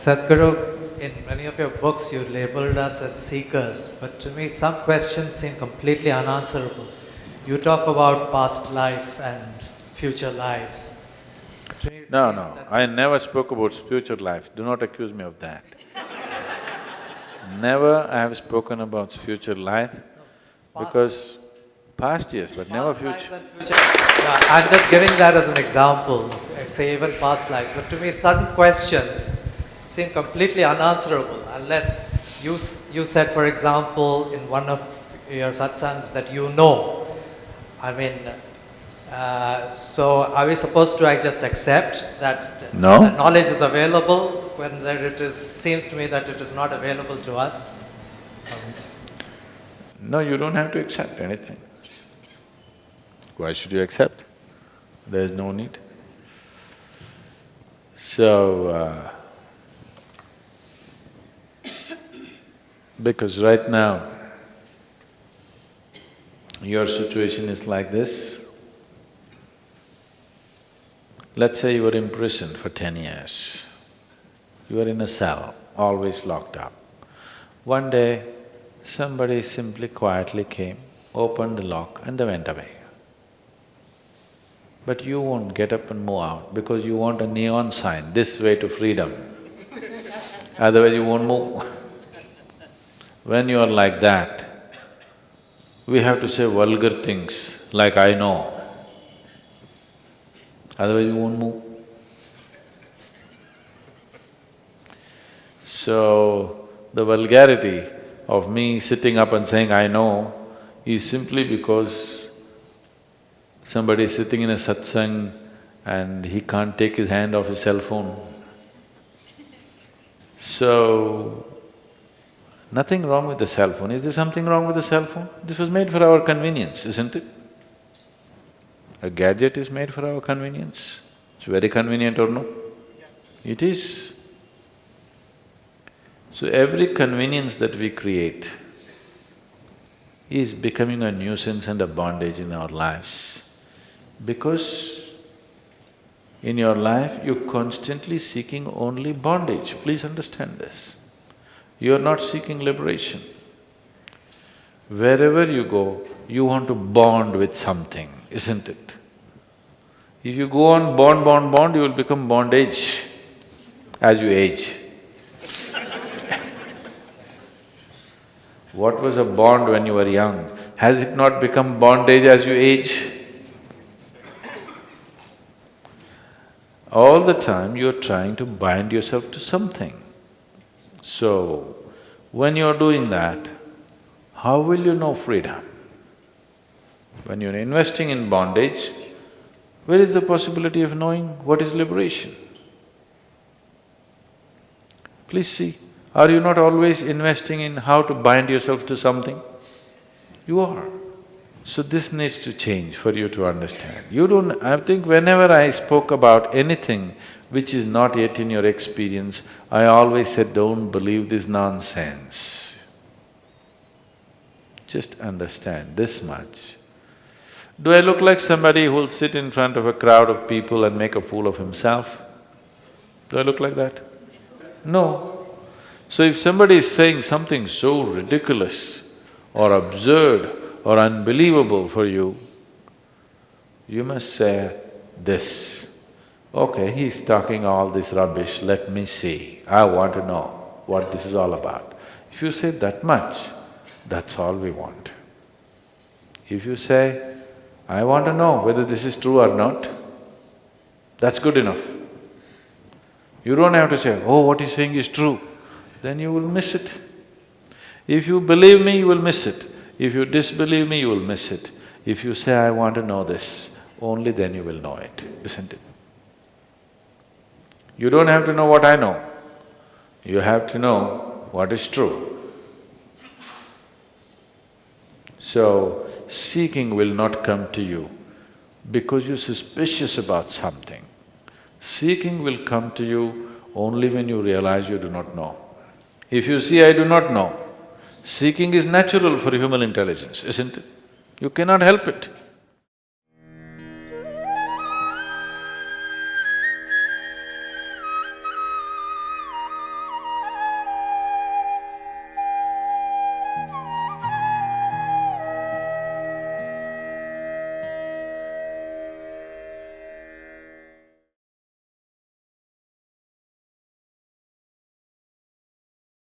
Sadhguru, in many of your books you labeled us as seekers, but to me some questions seem completely unanswerable. You talk about past life and future lives. To me it No, no, I never spoke about future life, do not accuse me of that. Never I have spoken about future life because past yes, but never Past lives future. future. Yeah, I'm just giving that as an example, say even past lives. But to me, certain questions seem completely unanswerable unless you, you said, for example, in one of your satsangs that you know. I mean, uh, so are we supposed to I just accept that No. the knowledge is available when there it is, seems to me that it is not available to us? No, you don't have to accept anything. Why should you accept? There's no need. So, uh, because right now, your situation is like this. Let's say you were imprisoned for ten years. You are in a cell, always locked up. One day, somebody simply quietly came, opened the lock and they went away. But you won't get up and move out because you want a neon sign, this way to freedom. Otherwise you won't move. When you are like that, we have to say vulgar things like, I know. Otherwise you won't move. So, the vulgarity of me sitting up and saying, I know, is simply because somebody is sitting in a satsang and he can't take his hand off his cell phone. So, nothing wrong with the cell phone. Is there something wrong with the cell phone? This was made for our convenience, isn't it? A gadget is made for our convenience. It's very convenient or no? It is. So every convenience that we create is becoming a nuisance and a bondage in our lives. Because in your life, you're constantly seeking only bondage, please understand this. You're not seeking liberation. Wherever you go, you want to bond with something, isn't it? If you go on bond, bond, bond, you will become bondage as you age. What was a bond when you were young? Has it not become bondage as you age? All the time you're trying to bind yourself to something. So, when you're doing that, how will you know freedom? When you're investing in bondage, where is the possibility of knowing what is liberation? Please see, are you not always investing in how to bind yourself to something? You are. So this needs to change for you to understand. You don't… I think whenever I spoke about anything which is not yet in your experience, I always said, don't believe this nonsense. Just understand this much. Do I look like somebody who'll sit in front of a crowd of people and make a fool of himself? Do I look like that? No. So if somebody is saying something so ridiculous or absurd or unbelievable for you, you must say this, okay, he's talking all this rubbish, let me see, I want to know what this is all about. If you say that much, that's all we want. If you say, I want to know whether this is true or not, that's good enough. You don't have to say, oh, what he's saying is true, then you will miss it. If you believe me, you will miss it. If you disbelieve me, you will miss it. If you say, I want to know this, only then you will know it, isn't it? You don't have to know what I know, you have to know what is true. So, seeking will not come to you because you're suspicious about something. Seeking will come to you only when you realize you do not know. If you see, I do not know, seeking is natural for human intelligence, isn't it? You cannot help it.